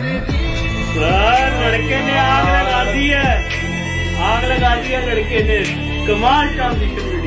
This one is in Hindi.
सर लड़के ने आग लगा दी है। आग लगा दी है लड़के ने। कमाल ट्रांजिशन